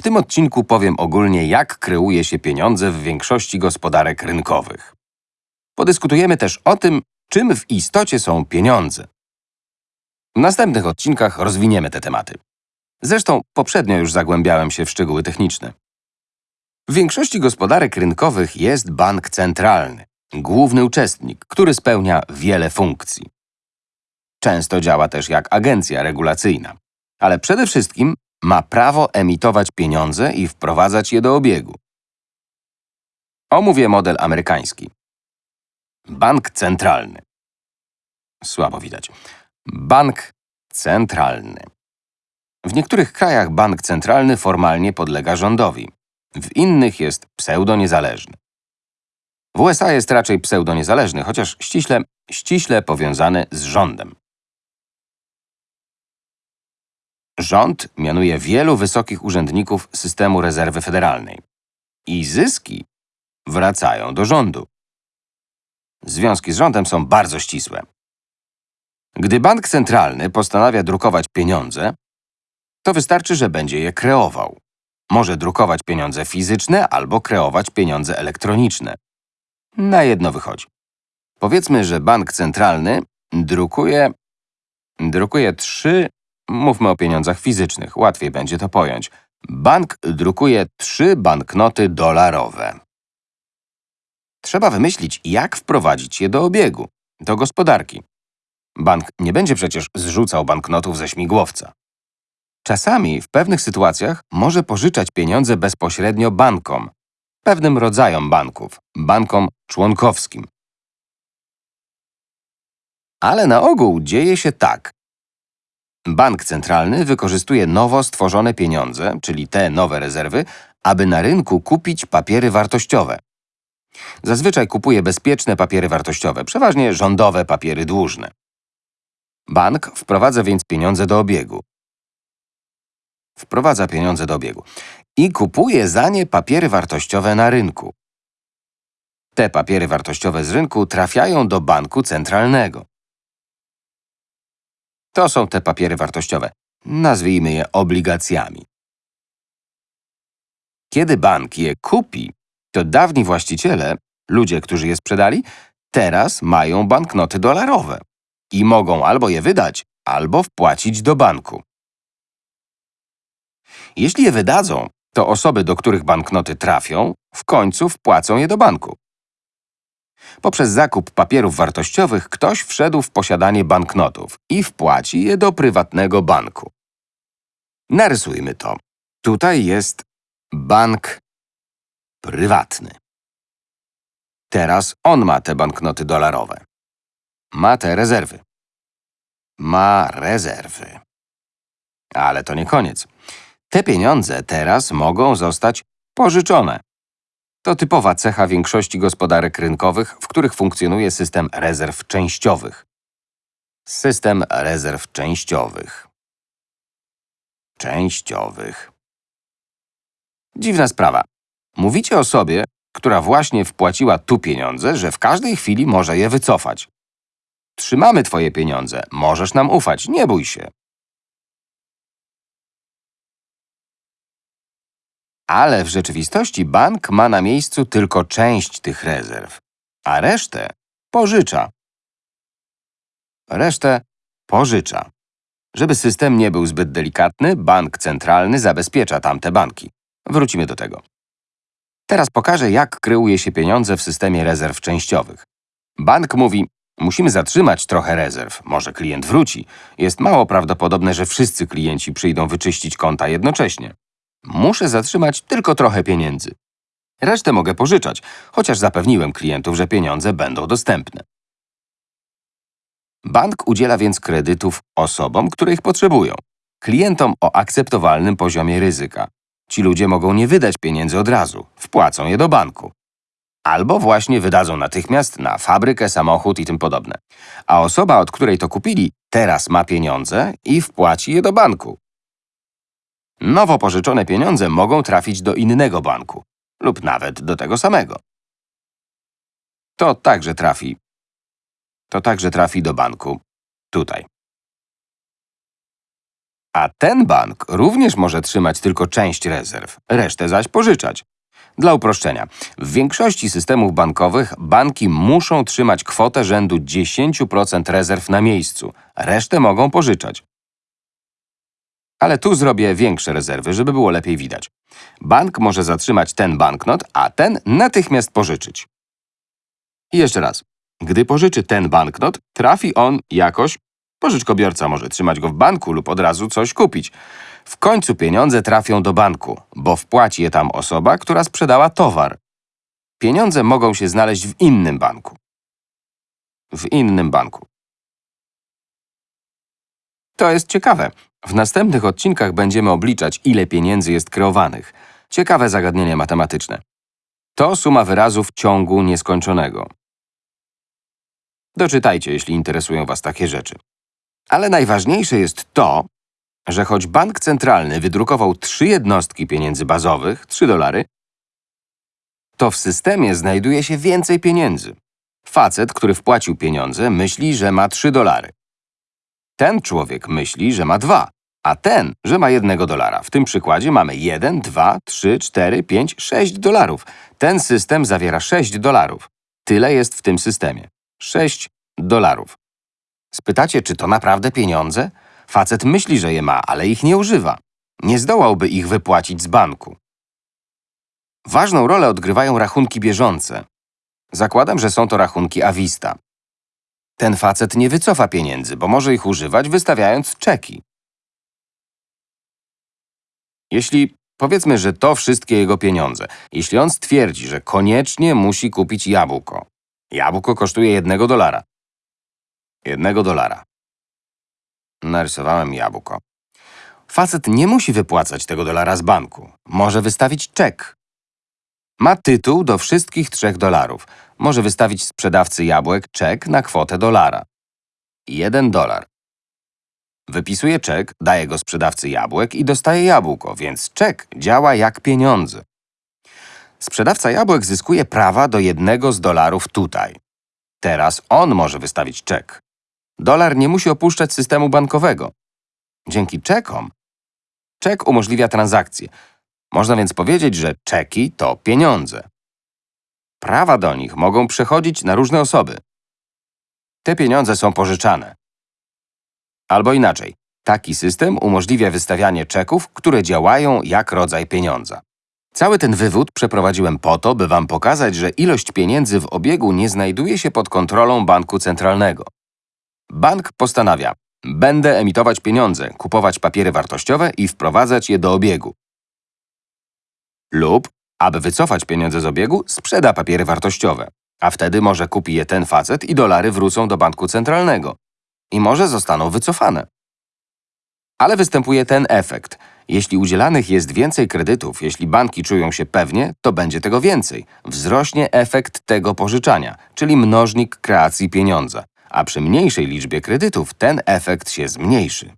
W tym odcinku powiem ogólnie, jak kreuje się pieniądze w większości gospodarek rynkowych. Podyskutujemy też o tym, czym w istocie są pieniądze. W następnych odcinkach rozwiniemy te tematy. Zresztą poprzednio już zagłębiałem się w szczegóły techniczne. W większości gospodarek rynkowych jest bank centralny, główny uczestnik, który spełnia wiele funkcji. Często działa też jak agencja regulacyjna, ale przede wszystkim ma prawo emitować pieniądze i wprowadzać je do obiegu. Omówię model amerykański. Bank centralny. Słabo widać. Bank centralny. W niektórych krajach bank centralny formalnie podlega rządowi, w innych jest pseudoniezależny. W USA jest raczej pseudoniezależny, chociaż ściśle, ściśle powiązany z rządem. Rząd mianuje wielu wysokich urzędników systemu rezerwy federalnej. I zyski wracają do rządu. Związki z rządem są bardzo ścisłe. Gdy bank centralny postanawia drukować pieniądze, to wystarczy, że będzie je kreował. Może drukować pieniądze fizyczne albo kreować pieniądze elektroniczne. Na jedno wychodzi. Powiedzmy, że bank centralny drukuje, drukuje trzy, mówmy o pieniądzach fizycznych, łatwiej będzie to pojąć. Bank drukuje trzy banknoty dolarowe. Trzeba wymyślić, jak wprowadzić je do obiegu, do gospodarki. Bank nie będzie przecież zrzucał banknotów ze śmigłowca. Czasami w pewnych sytuacjach może pożyczać pieniądze bezpośrednio bankom, pewnym rodzajom banków, bankom członkowskim. Ale na ogół dzieje się tak. Bank centralny wykorzystuje nowo stworzone pieniądze, czyli te nowe rezerwy, aby na rynku kupić papiery wartościowe. Zazwyczaj kupuje bezpieczne papiery wartościowe, przeważnie rządowe papiery dłużne. Bank wprowadza więc pieniądze do obiegu. Wprowadza pieniądze do obiegu i kupuje za nie papiery wartościowe na rynku. Te papiery wartościowe z rynku trafiają do banku centralnego. To są te papiery wartościowe. Nazwijmy je obligacjami. Kiedy bank je kupi, to dawni właściciele, ludzie, którzy je sprzedali, teraz mają banknoty dolarowe i mogą albo je wydać, albo wpłacić do banku. Jeśli je wydadzą, to osoby, do których banknoty trafią, w końcu wpłacą je do banku. Poprzez zakup papierów wartościowych ktoś wszedł w posiadanie banknotów i wpłaci je do prywatnego banku. Narysujmy to. Tutaj jest bank prywatny. Teraz on ma te banknoty dolarowe. Ma te rezerwy. Ma rezerwy. Ale to nie koniec. Te pieniądze teraz mogą zostać pożyczone. To typowa cecha większości gospodarek rynkowych, w których funkcjonuje system rezerw częściowych. System rezerw częściowych. Częściowych. Dziwna sprawa. Mówicie osobie, która właśnie wpłaciła tu pieniądze, że w każdej chwili może je wycofać. Trzymamy twoje pieniądze, możesz nam ufać, nie bój się. Ale w rzeczywistości bank ma na miejscu tylko część tych rezerw, a resztę pożycza. Resztę pożycza. Żeby system nie był zbyt delikatny, bank centralny zabezpiecza tamte banki. Wrócimy do tego. Teraz pokażę, jak kreuje się pieniądze w systemie rezerw częściowych. Bank mówi, musimy zatrzymać trochę rezerw, może klient wróci. Jest mało prawdopodobne, że wszyscy klienci przyjdą wyczyścić konta jednocześnie. Muszę zatrzymać tylko trochę pieniędzy. Resztę mogę pożyczać, chociaż zapewniłem klientów, że pieniądze będą dostępne. Bank udziela więc kredytów osobom, które ich potrzebują, klientom o akceptowalnym poziomie ryzyka. Ci ludzie mogą nie wydać pieniędzy od razu, wpłacą je do banku. Albo właśnie wydadzą natychmiast na fabrykę, samochód i tym podobne. A osoba, od której to kupili, teraz ma pieniądze i wpłaci je do banku. Nowo pożyczone pieniądze mogą trafić do innego banku lub nawet do tego samego. To także trafi. To także trafi do banku tutaj. A ten bank również może trzymać tylko część rezerw, resztę zaś pożyczać. Dla uproszczenia, w większości systemów bankowych banki muszą trzymać kwotę rzędu 10% rezerw na miejscu, resztę mogą pożyczać. Ale tu zrobię większe rezerwy, żeby było lepiej widać. Bank może zatrzymać ten banknot, a ten natychmiast pożyczyć. I jeszcze raz. Gdy pożyczy ten banknot, trafi on jakoś. Pożyczkobiorca może trzymać go w banku lub od razu coś kupić. W końcu pieniądze trafią do banku, bo wpłaci je tam osoba, która sprzedała towar. Pieniądze mogą się znaleźć w innym banku. W innym banku. To jest ciekawe. W następnych odcinkach będziemy obliczać, ile pieniędzy jest kreowanych. Ciekawe zagadnienie matematyczne. To suma wyrazów ciągu nieskończonego. Doczytajcie, jeśli interesują Was takie rzeczy. Ale najważniejsze jest to, że choć bank centralny wydrukował trzy jednostki pieniędzy bazowych, 3 dolary, to w systemie znajduje się więcej pieniędzy. Facet, który wpłacił pieniądze, myśli, że ma 3 dolary. Ten człowiek myśli, że ma 2, a ten, że ma 1 dolara. W tym przykładzie mamy 1, 2, 3, 4, 5, 6 dolarów. Ten system zawiera 6 dolarów. Tyle jest w tym systemie. 6 dolarów. Spytacie, czy to naprawdę pieniądze? Facet myśli, że je ma, ale ich nie używa. Nie zdołałby ich wypłacić z banku. Ważną rolę odgrywają rachunki bieżące. Zakładam, że są to rachunki Avista. Ten facet nie wycofa pieniędzy, bo może ich używać, wystawiając czeki. Jeśli powiedzmy, że to wszystkie jego pieniądze, jeśli on stwierdzi, że koniecznie musi kupić jabłko. Jabłko kosztuje jednego dolara. Jednego dolara. Narysowałem jabłko. Facet nie musi wypłacać tego dolara z banku. Może wystawić czek. Ma tytuł do wszystkich trzech dolarów. Może wystawić sprzedawcy jabłek czek na kwotę dolara. Jeden dolar. Wypisuje czek, daje go sprzedawcy jabłek i dostaje jabłko, więc czek działa jak pieniądze. Sprzedawca jabłek zyskuje prawa do jednego z dolarów tutaj. Teraz on może wystawić czek. Dolar nie musi opuszczać systemu bankowego. Dzięki czekom czek umożliwia transakcje. Można więc powiedzieć, że czeki to pieniądze. Prawa do nich mogą przechodzić na różne osoby. Te pieniądze są pożyczane. Albo inaczej, taki system umożliwia wystawianie czeków, które działają jak rodzaj pieniądza. Cały ten wywód przeprowadziłem po to, by wam pokazać, że ilość pieniędzy w obiegu nie znajduje się pod kontrolą banku centralnego. Bank postanawia, będę emitować pieniądze, kupować papiery wartościowe i wprowadzać je do obiegu. Lub, aby wycofać pieniądze z obiegu, sprzeda papiery wartościowe, a wtedy może kupi je ten facet i dolary wrócą do banku centralnego. I może zostaną wycofane. Ale występuje ten efekt. Jeśli udzielanych jest więcej kredytów, jeśli banki czują się pewnie, to będzie tego więcej. Wzrośnie efekt tego pożyczania, czyli mnożnik kreacji pieniądza. A przy mniejszej liczbie kredytów ten efekt się zmniejszy.